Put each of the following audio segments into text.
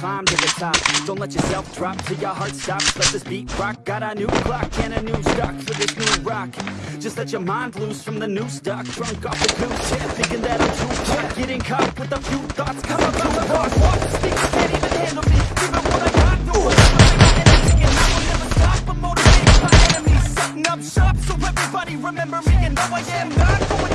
Don't let yourself drop till your heart stops. Let this beat rock. Got a new clock and a new stock for this new rock. Just let your mind loose from the new stock. Drunk off the goose, yeah, thinking that I'm too hot Getting caught with a few thoughts Come about the boss, walk the speak Can't even handle me, giving what I got enemies. Setting up shop so everybody remember me And though I am not going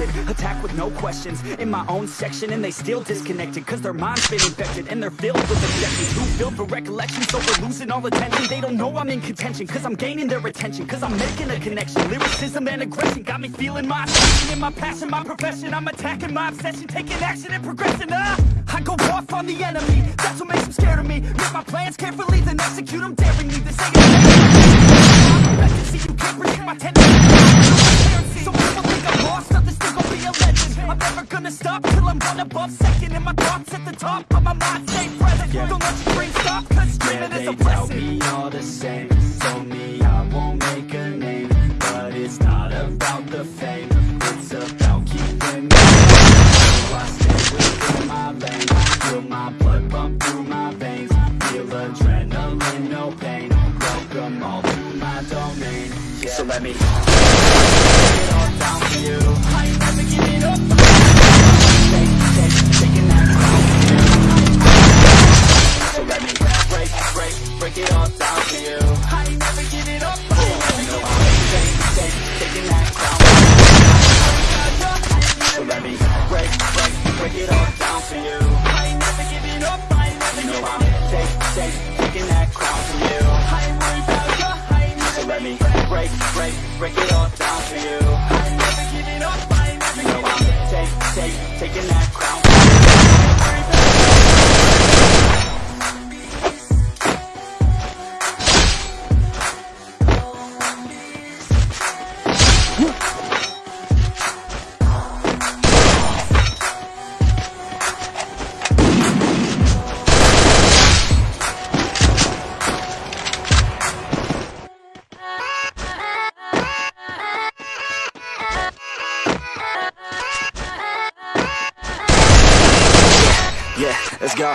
weapon, attack with no questions. In my own section and they still disconnected Cause their mind's been infected and they're filled with objections. Too filled for recollection so we're losing all attention? They don't know I'm in contention cause I'm gaining their attention Cause I'm making a connection, lyricism and aggression Got me feeling my passion. In my passion, my profession I'm attacking my obsession, taking action and progressing ah! I go off on the enemy, that's what makes them scared of me. Make my plans carefully then execute them daringly This ain't a See you can't predict my tendencies I'm one above second And my thoughts at the top, but my mind. Stay present. Don't let your dreams stop, cause dreaming is a blessing me all the same. Told me I won't make a name But it's not about the fame. It's about keeping me So I stay within my lane. Feel my blood pump through my veins. Feel adrenaline, no pain. Welcome all to my domain. Yeah. So let me it all down for you. I ain't never break, break, break it all down for you. I ain't never giving up I ain't never giving up. Take, take, taking that let's go.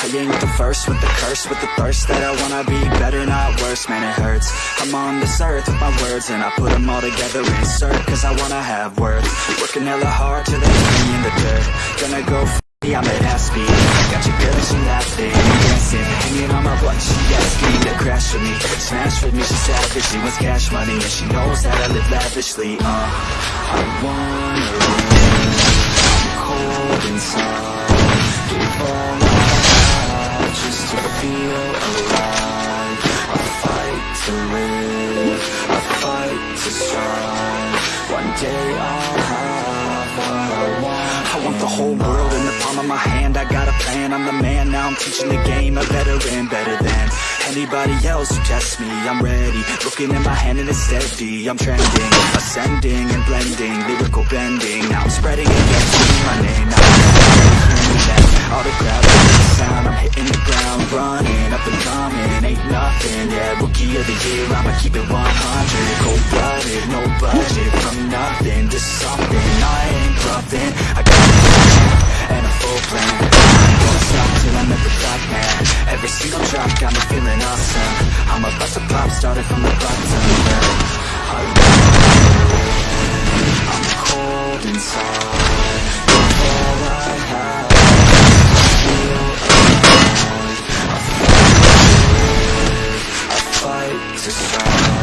I ain't the first with the curse With the thirst that I wanna be better, not worse. Man, it hurts. I'm on this earth with my words And I put them all together, insert Cause I wanna have worth. Working hella hard till they put me in the dirt. Gonna go I'm at half speed. Got your girl she laughing Dancing, hanging on my butt. She asking to crash with me Smash with me, she savage She wants cash money And she knows that I live lavishly Uh, I wanna win One day I'll have I want I want the whole world in the palm of my hand. I got a plan, I'm the man Now. I'm teaching the game. A veteran, better than Anybody else who tests me. I'm ready, looking at my hand and it's steady. I'm trending, ascending and blending. Lyrical bending, now I'm spreading it my name, now I'm All the crowd, sound Yeah, rookie of the year, I'ma keep it 100 Cold-blooded, no budget From nothing to something. I ain't bluffing. I got a vision and a full plan. Don't stop till I'm at the top, man. Every single drop got me feeling awesome. I'm about to pop, started from the bottom wanna the sun.